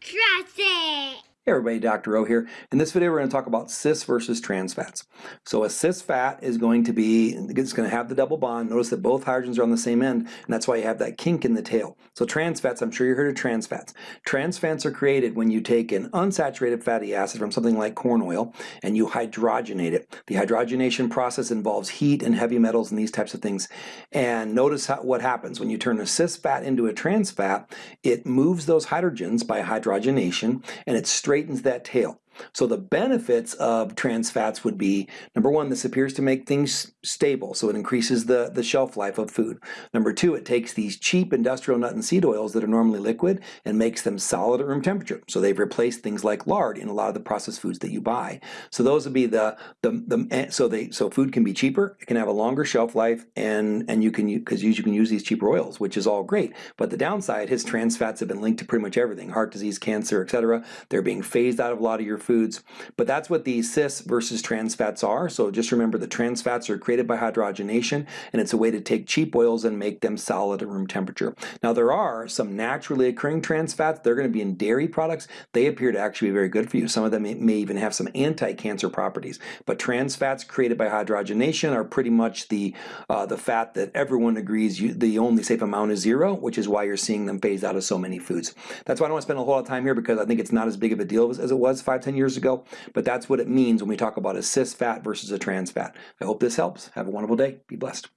Trust it. Hey everybody, Dr. O here. In this video we're going to talk about cis versus trans fats. So a cis fat is going to be, it's going to have the double bond. Notice that both hydrogens are on the same end and that's why you have that kink in the tail. So trans fats, I'm sure you heard of trans fats. Trans fats are created when you take an unsaturated fatty acid from something like corn oil and you hydrogenate it. The hydrogenation process involves heat and heavy metals and these types of things. And notice how, what happens when you turn a cis fat into a trans fat, it moves those hydrogens by hydrogenation and it straightens that tail. So the benefits of trans fats would be, number one, this appears to make things stable, so it increases the, the shelf life of food. Number two, it takes these cheap industrial nut and seed oils that are normally liquid and makes them solid at room temperature. So they've replaced things like lard in a lot of the processed foods that you buy. So those would be the, the, the eh, so they, so food can be cheaper, it can have a longer shelf life, and, and you can, because you can use these cheaper oils, which is all great. But the downside, his trans fats have been linked to pretty much everything, heart disease, cancer, etc. They're being phased out of a lot of your foods. But that's what the cis versus trans fats are. So just remember the trans fats are created by hydrogenation and it's a way to take cheap oils and make them solid at room temperature. Now there are some naturally occurring trans fats. They're going to be in dairy products. They appear to actually be very good for you. Some of them may, even have some anti-cancer properties. But trans fats created by hydrogenation are pretty much the, uh, the fat that everyone agrees you, the only safe amount is zero, which is why you're seeing them phased out of so many foods. That's why I don't want to spend a whole lot of time here because I think it's not as big of a deal as, as it was five, ten years ago but that's what it means when we talk about a cis fat versus a trans fat. I hope this helps. Have a wonderful day. Be blessed.